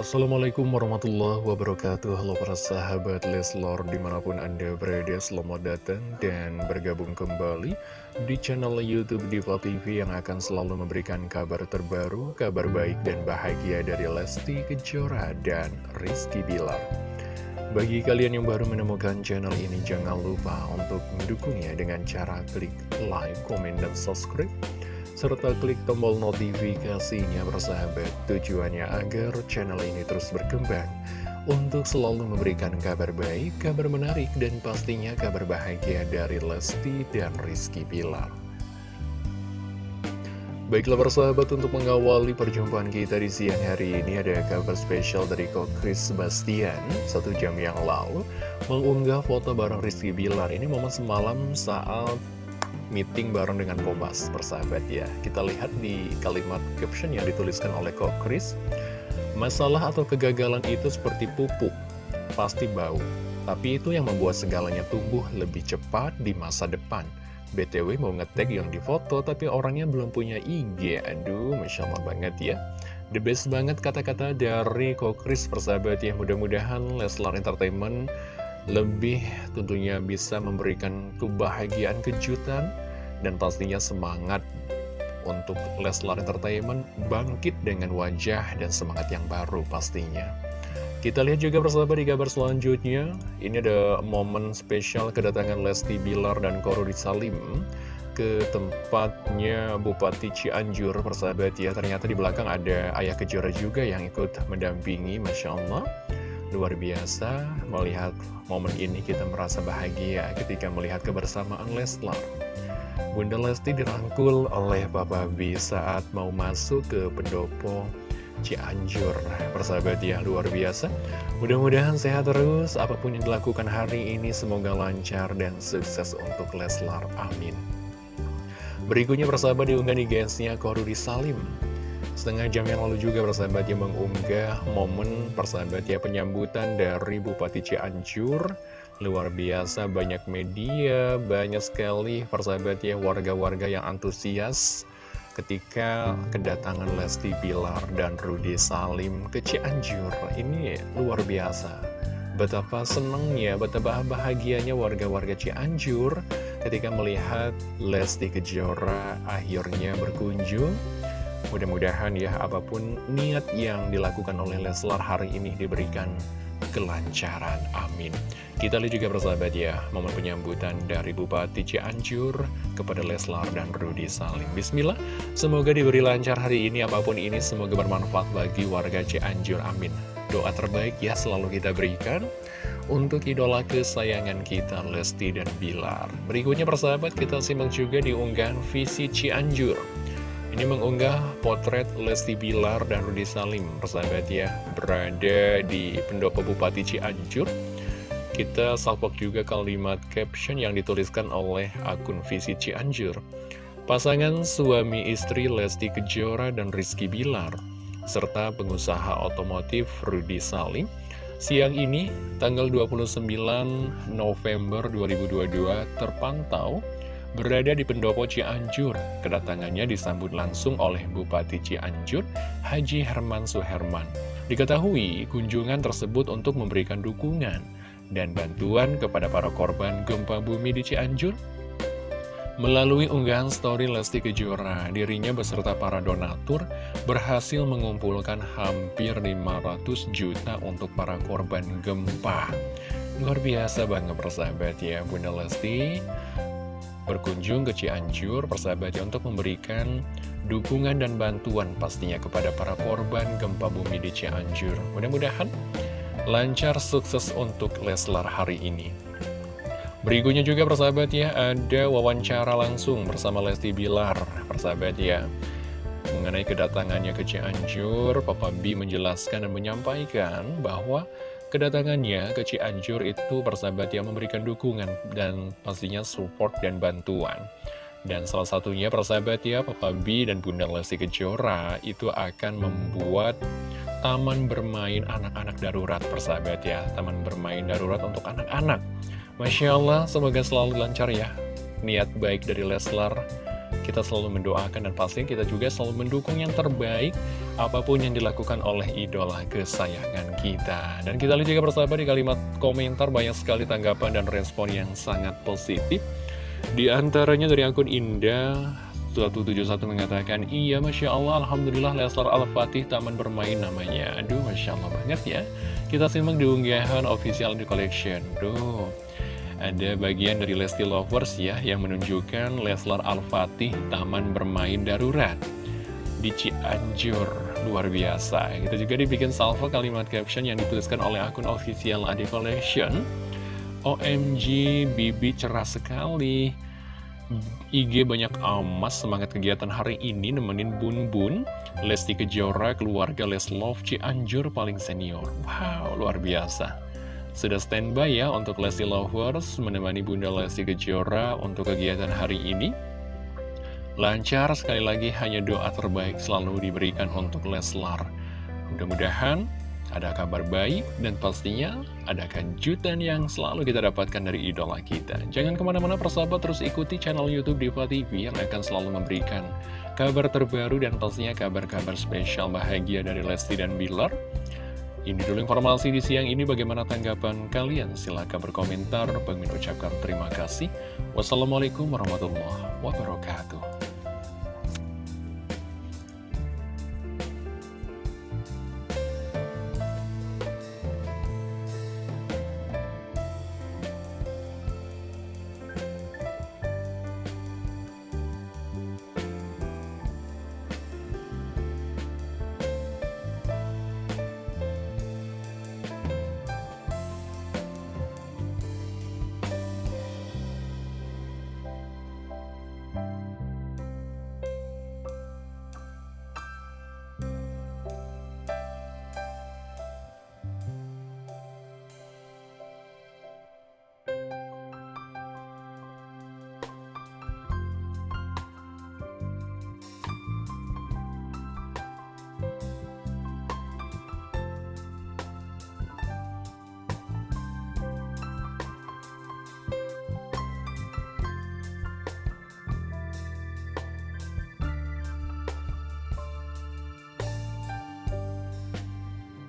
Assalamualaikum warahmatullahi wabarakatuh. Halo para sahabat Leslor Di mana pun anda berada selamat datang Dan bergabung kembali Di channel Youtube Diva TV Yang akan selalu memberikan kabar terbaru Kabar baik dan bahagia dari Lesti Kejora Dan Rizky Bilar. Bagi kalian yang baru menemukan channel ini Jangan lupa untuk mendukungnya Dengan cara klik like, komen, dan subscribe serta klik tombol notifikasinya bersahabat. Tujuannya agar channel ini terus berkembang untuk selalu memberikan kabar baik, kabar menarik, dan pastinya kabar bahagia dari Lesti dan Rizky Pilar. Baiklah persahabat untuk mengawali perjumpaan kita di siang hari ini ada kabar spesial dari Kok Chris Sebastian satu jam yang lalu mengunggah foto bareng Rizky Bilar. Ini momen semalam saat meeting bareng dengan Bomas persahabat ya. Kita lihat di kalimat caption yang dituliskan oleh Kok Chris. Masalah atau kegagalan itu seperti pupuk, pasti bau. Tapi itu yang membuat segalanya tumbuh lebih cepat di masa depan. BTW mau ngetek yang difoto tapi orangnya belum punya IG Aduh, Masya Allah banget ya. The best banget kata-kata dari Kok Chris persahabat ya. Mudah-mudahan Leslar Entertainment lebih tentunya bisa memberikan kebahagiaan kejutan dan pastinya semangat untuk Leslar Entertainment bangkit dengan wajah dan semangat yang baru pastinya. Kita lihat juga bersama di kabar selanjutnya, ini ada momen spesial kedatangan Lesti Bilar dan Korudi Salim ke tempatnya Bupati Cianjur persahabat ya. Ternyata di belakang ada ayah kejora juga yang ikut mendampingi Masya Allah Luar biasa melihat momen ini kita merasa bahagia ketika melihat kebersamaan Leslar. Bunda Lesti dirangkul oleh Papa B saat mau masuk ke pendopo Cianjur. Persahabat ya, luar biasa. Mudah-mudahan sehat terus, apa pun yang dilakukan hari ini semoga lancar dan sukses untuk Leslar. Amin. Berikutnya persahabat diunggah di guysnya Korudi Salim. Setengah jam yang lalu juga persahabat yang mengunggah momen persahabat ya penyambutan dari Bupati Cianjur. Luar biasa banyak media, banyak sekali persahabat ya warga-warga yang antusias ketika kedatangan Lesti Bilar dan Rudy Salim ke Cianjur. Ini luar biasa. Betapa senangnya, betapa bahagianya warga-warga Cianjur ketika melihat Lesti Kejora akhirnya berkunjung Mudah-mudahan ya apa pun niat yang dilakukan oleh Leslar hari ini diberikan kelancaran. Amin. Kita lihat juga bersahabat ya, momen penyambutan dari Bupati Cianjur kepada Leslar dan Rudy Salim. Bismillah, semoga diberi lancar hari ini, apa pun ini, semoga bermanfaat bagi warga Cianjur. Amin. Doa terbaik ya selalu kita berikan untuk idola kesayangan kita, Lesti dan Bilar. Berikutnya persahabat, kita simak juga di unggahan visi Cianjur. Ini mengunggah potret Lesti Bilar dan Rudi Salim, persahabat ya, berada di pendopo Bupati Cianjur. Kita salpok juga kalimat caption yang dituliskan oleh akun Visi Cianjur. Pasangan suami istri Lesti Kejora dan Rizky Bilar, serta pengusaha otomotif Rudi Salim, siang ini, tanggal 29 November 2022, terpantau berada di pendopo Cianjur. Kedatangannya disambut langsung oleh Bupati Cianjur, Haji Herman Suherman. Diketahui kunjungan tersebut untuk memberikan dukungan dan bantuan kepada para korban gempa bumi di Cianjur. Melalui unggahan story Lesti Kejora, dirinya beserta para donatur berhasil mengumpulkan hampir 500 juta untuk para korban gempa. Luar biasa banget persahabat ya Bunda Lesti berkunjung ke Cianjur persahabat ya untuk memberikan dukungan dan bantuan pastinya kepada para korban gempa bumi di Cianjur. Mudah-mudahan lancar sukses untuk Leslar hari ini. Berikutnya juga persahabat ya, ada wawancara langsung bersama Lesti Bilar, persahabat ya. Mengenai kedatangannya ke Cianjur, Papa B menjelaskan dan menyampaikan bahwa Kedatangannya ke Cianjur itu persahabat yang memberikan dukungan dan pastinya support dan bantuan. Dan salah satunya persahabat ya, Papa B dan Bunda Lesti Kejora itu akan membuat taman bermain anak-anak darurat persahabat ya. Taman bermain darurat untuk anak-anak. Masya Allah, semoga selalu lancar ya. Niat baik dari Leslar kita selalu mendoakan dan pasti kita juga selalu mendukung yang terbaik apa pun yang dilakukan oleh idola kesayangan kita. Dan kita lihat juga bersama di kalimat komentar banyak sekali tanggapan dan respon yang sangat positif. Di antaranya dari akun Indah 171 mengatakan, Iya Masya Allah, Alhamdulillah Leslar Al-Fatih Taman Bermain namanya. Aduh Masya Allah banget ya. Kita simak di unggahan official di collection. Duh, ada bagian dari Lesti Lovers ya yang menunjukkan Leslar Al-Fatih Taman Bermain Darurat di Cianjur. Luar biasa. Kita juga dibikin salvo kalimat caption yang dituliskan oleh akun official Adi Collection. OMG, Bibi cerah sekali. IG banyak amas semangat kegiatan hari ini nemenin Bun Bun, Lesti Kejora, keluarga Leslov Cianjur paling senior. Wow, luar biasa. Sudah standby ya untuk Lesti Lovers menemani Bunda Lesti Kejora untuk kegiatan hari ini. Lancar sekali lagi hanya doa terbaik selalu diberikan untuk Leslar. Mudah-mudahan ada kabar baik, dan pastinya ada kejutan yang selalu kita dapatkan dari idola kita. Jangan ke mana-mana persahabat, terus ikuti channel Youtube Diva TV yang akan selalu memberikan kabar terbaru dan pastinya kabar-kabar spesial bahagia dari Lesti dan Bilar. Ini dulu informasi di siang ini, bagaimana tanggapan kalian? Silahkan berkomentar, pengen ucapkan terima kasih. Wassalamualaikum warahmatullahi wabarakatuh.